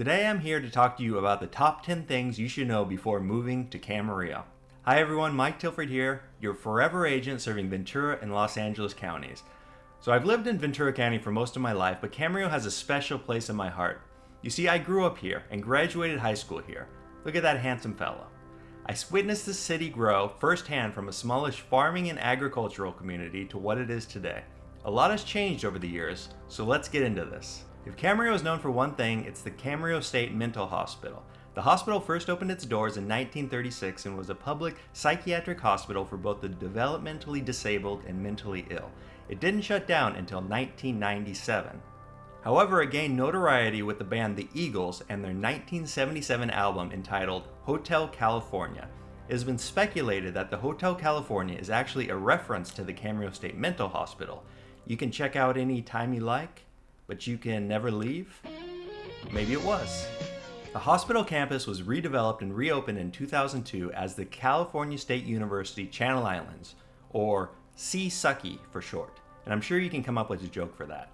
Today I'm here to talk to you about the top 10 things you should know before moving to Camarillo. Hi everyone, Mike Tilford here, your forever agent serving Ventura and Los Angeles counties. So I've lived in Ventura County for most of my life, but Camarillo has a special place in my heart. You see, I grew up here and graduated high school here. Look at that handsome fellow. I witnessed the city grow firsthand from a smallish farming and agricultural community to what it is today. A lot has changed over the years, so let's get into this. If Camarillo is known for one thing, it's the Camarillo State Mental Hospital. The hospital first opened its doors in 1936 and was a public psychiatric hospital for both the developmentally disabled and mentally ill. It didn't shut down until 1997. However, it gained notoriety with the band The Eagles and their 1977 album entitled Hotel California. It has been speculated that the Hotel California is actually a reference to the Camarillo State Mental Hospital. You can check out any time you like, but you can never leave? Maybe it was. The hospital campus was redeveloped and reopened in 2002 as the California State University Channel Islands, or C-Sucky for short, and I'm sure you can come up with a joke for that.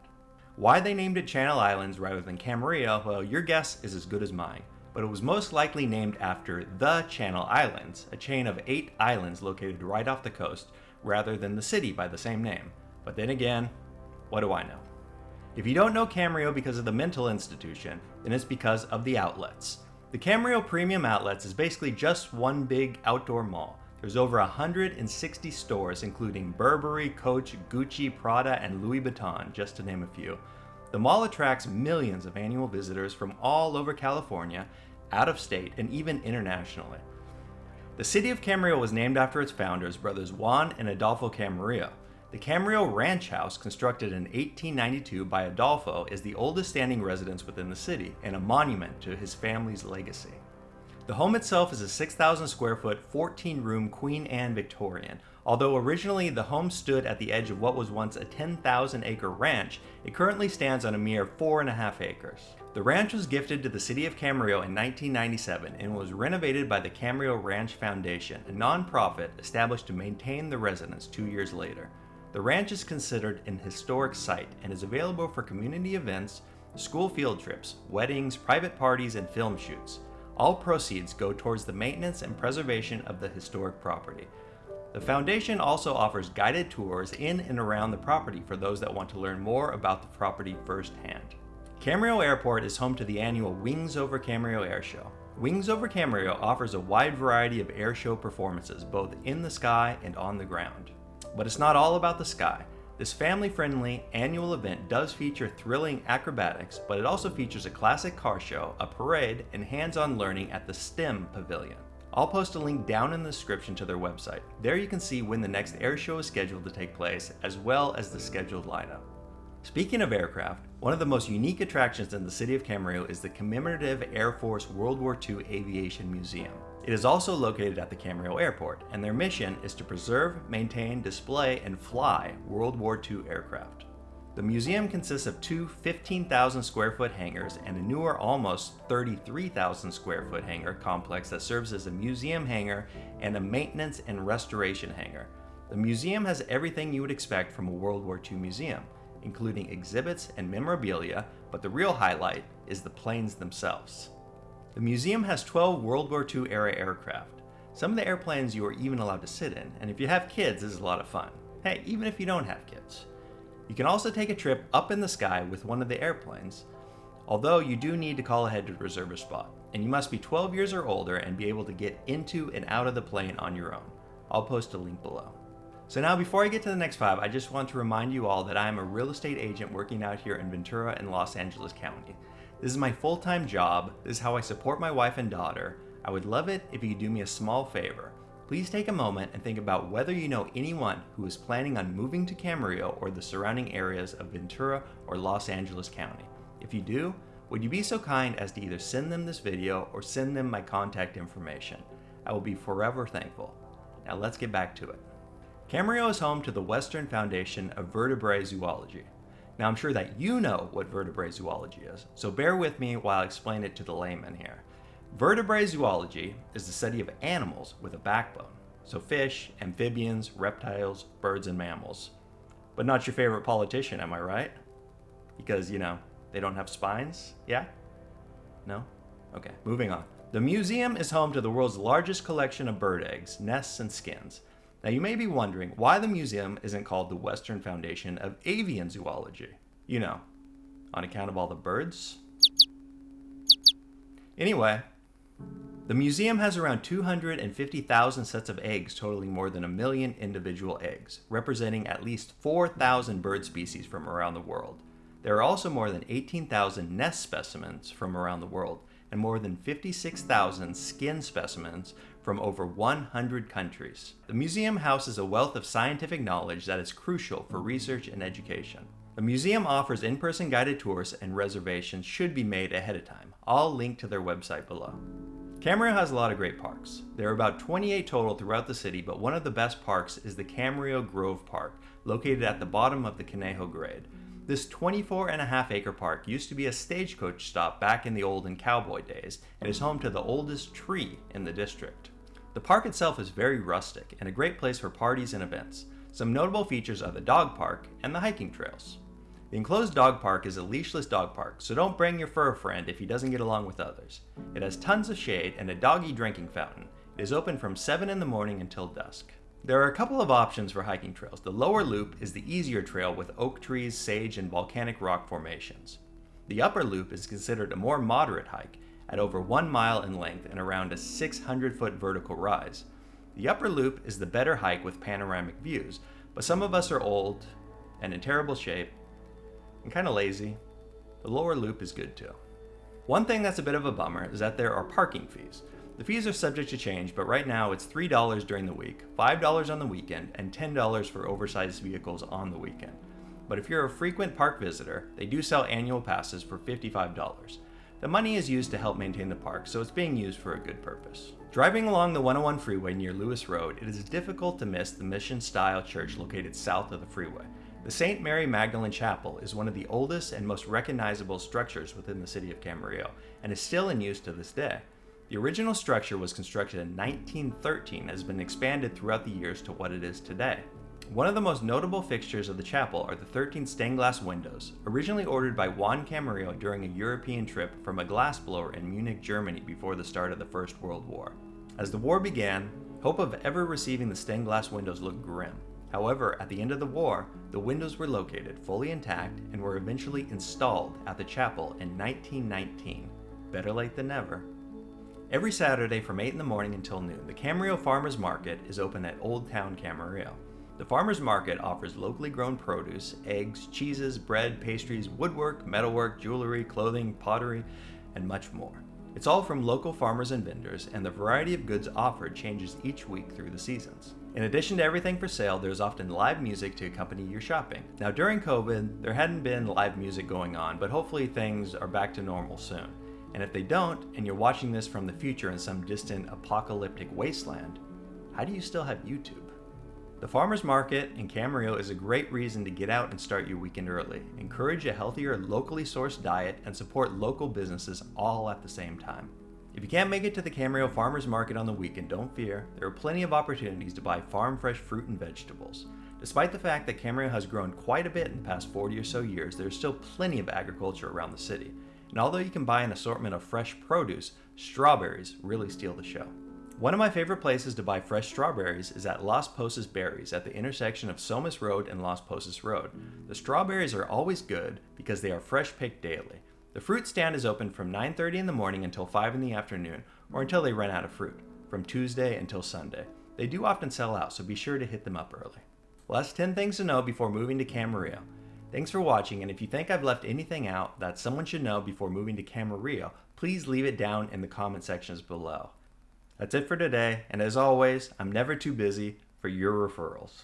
Why they named it Channel Islands rather than Camarillo, well, your guess is as good as mine, but it was most likely named after the Channel Islands, a chain of eight islands located right off the coast, rather than the city by the same name. But then again, what do I know? If you don't know Camarillo because of the mental institution, then it's because of the outlets. The Camarillo Premium Outlets is basically just one big outdoor mall. There's over 160 stores including Burberry, Coach, Gucci, Prada, and Louis Vuitton, just to name a few. The mall attracts millions of annual visitors from all over California, out of state, and even internationally. The city of Camarillo was named after its founders, brothers Juan and Adolfo Camarillo. The Camarillo Ranch House, constructed in 1892 by Adolfo, is the oldest standing residence within the city and a monument to his family's legacy. The home itself is a 6,000 square foot, 14 room Queen Anne Victorian. Although originally the home stood at the edge of what was once a 10,000 acre ranch, it currently stands on a mere 4.5 acres. The ranch was gifted to the city of Camarillo in 1997 and was renovated by the Camarillo Ranch Foundation, a nonprofit established to maintain the residence two years later. The ranch is considered an historic site and is available for community events, school field trips, weddings, private parties, and film shoots. All proceeds go towards the maintenance and preservation of the historic property. The foundation also offers guided tours in and around the property for those that want to learn more about the property firsthand. Camarillo Airport is home to the annual Wings Over Camarillo Air Show. Wings Over Camarillo offers a wide variety of air show performances both in the sky and on the ground. But it's not all about the sky. This family-friendly annual event does feature thrilling acrobatics, but it also features a classic car show, a parade, and hands-on learning at the STEM Pavilion. I'll post a link down in the description to their website. There you can see when the next air show is scheduled to take place, as well as the scheduled lineup. Speaking of aircraft, one of the most unique attractions in the city of Camarillo is the Commemorative Air Force World War II Aviation Museum. It is also located at the Camarillo Airport, and their mission is to preserve, maintain, display, and fly World War II aircraft. The museum consists of two 15,000 square foot hangars and a newer almost 33,000 square foot hangar complex that serves as a museum hangar and a maintenance and restoration hangar. The museum has everything you would expect from a World War II museum, including exhibits and memorabilia, but the real highlight is the planes themselves. The museum has 12 World War II era aircraft. Some of the airplanes you are even allowed to sit in, and if you have kids, this is a lot of fun. Hey, even if you don't have kids. You can also take a trip up in the sky with one of the airplanes, although you do need to call ahead to reserve a spot, and you must be 12 years or older and be able to get into and out of the plane on your own. I'll post a link below. So now before I get to the next five, I just want to remind you all that I am a real estate agent working out here in Ventura and Los Angeles County. This is my full-time job. This is how I support my wife and daughter. I would love it if you could do me a small favor. Please take a moment and think about whether you know anyone who is planning on moving to Camarillo or the surrounding areas of Ventura or Los Angeles County. If you do, would you be so kind as to either send them this video or send them my contact information? I will be forever thankful. Now let's get back to it. Camarillo is home to the Western Foundation of Vertebrate Zoology. Now I'm sure that you know what vertebrate zoology is, so bear with me while I explain it to the layman here. Vertebrate zoology is the study of animals with a backbone, so fish, amphibians, reptiles, birds, and mammals. But not your favorite politician, am I right? Because, you know, they don't have spines, yeah? No? Okay, moving on. The museum is home to the world's largest collection of bird eggs, nests, and skins. Now you may be wondering why the museum isn't called the Western Foundation of Avian Zoology. You know, on account of all the birds? Anyway, the museum has around 250,000 sets of eggs totaling more than a million individual eggs, representing at least 4,000 bird species from around the world. There are also more than 18,000 nest specimens from around the world, and more than 56,000 skin specimens from over 100 countries. The museum houses a wealth of scientific knowledge that is crucial for research and education. The museum offers in-person guided tours and reservations should be made ahead of time. I'll link to their website below. Camarillo has a lot of great parks. There are about 28 total throughout the city, but one of the best parks is the Camarillo Grove Park, located at the bottom of the Conejo Grade. This 24 and a half acre park used to be a stagecoach stop back in the olden cowboy days and is home to the oldest tree in the district. The park itself is very rustic and a great place for parties and events. Some notable features are the dog park and the hiking trails. The enclosed dog park is a leashless dog park, so don't bring your fur friend if he doesn't get along with others. It has tons of shade and a doggy drinking fountain. It is open from 7 in the morning until dusk. There are a couple of options for hiking trails. The lower loop is the easier trail with oak trees, sage, and volcanic rock formations. The upper loop is considered a more moderate hike at over one mile in length and around a 600 foot vertical rise. The upper loop is the better hike with panoramic views, but some of us are old and in terrible shape and kind of lazy. The lower loop is good too. One thing that's a bit of a bummer is that there are parking fees. The fees are subject to change, but right now it's $3 during the week, $5 on the weekend, and $10 for oversized vehicles on the weekend. But if you're a frequent park visitor, they do sell annual passes for $55. The money is used to help maintain the park, so it's being used for a good purpose. Driving along the 101 freeway near Lewis Road, it is difficult to miss the mission-style church located south of the freeway. The St. Mary Magdalene Chapel is one of the oldest and most recognizable structures within the city of Camarillo, and is still in use to this day. The original structure was constructed in 1913 and has been expanded throughout the years to what it is today. One of the most notable fixtures of the chapel are the 13 stained glass windows, originally ordered by Juan Camarillo during a European trip from a glassblower in Munich, Germany before the start of the First World War. As the war began, hope of ever receiving the stained glass windows looked grim. However, at the end of the war, the windows were located fully intact and were eventually installed at the chapel in 1919. Better late than never. Every Saturday from 8 in the morning until noon, the Camarillo Farmers Market is open at Old Town Camarillo. The Farmers Market offers locally grown produce, eggs, cheeses, bread, pastries, woodwork, metalwork, jewelry, clothing, pottery, and much more. It's all from local farmers and vendors, and the variety of goods offered changes each week through the seasons. In addition to everything for sale, there's often live music to accompany your shopping. Now during COVID, there hadn't been live music going on, but hopefully things are back to normal soon. And if they don't, and you're watching this from the future in some distant apocalyptic wasteland, how do you still have YouTube? The farmer's market in Camarillo is a great reason to get out and start your weekend early, encourage a healthier, locally sourced diet, and support local businesses all at the same time. If you can't make it to the Camarillo Farmers Market on the weekend, don't fear. There are plenty of opportunities to buy farm fresh fruit and vegetables. Despite the fact that Camarillo has grown quite a bit in the past 40 or so years, there is still plenty of agriculture around the city. And although you can buy an assortment of fresh produce, strawberries really steal the show. One of my favorite places to buy fresh strawberries is at Las Posas Berries at the intersection of Somis Road and Las Posas Road. The strawberries are always good because they are fresh picked daily. The fruit stand is open from 9.30 in the morning until 5 in the afternoon or until they run out of fruit, from Tuesday until Sunday. They do often sell out, so be sure to hit them up early. That's 10 things to know before moving to Camarillo. Thanks for watching, and if you think I've left anything out that someone should know before moving to Camarillo, please leave it down in the comment sections below. That's it for today, and as always, I'm never too busy for your referrals.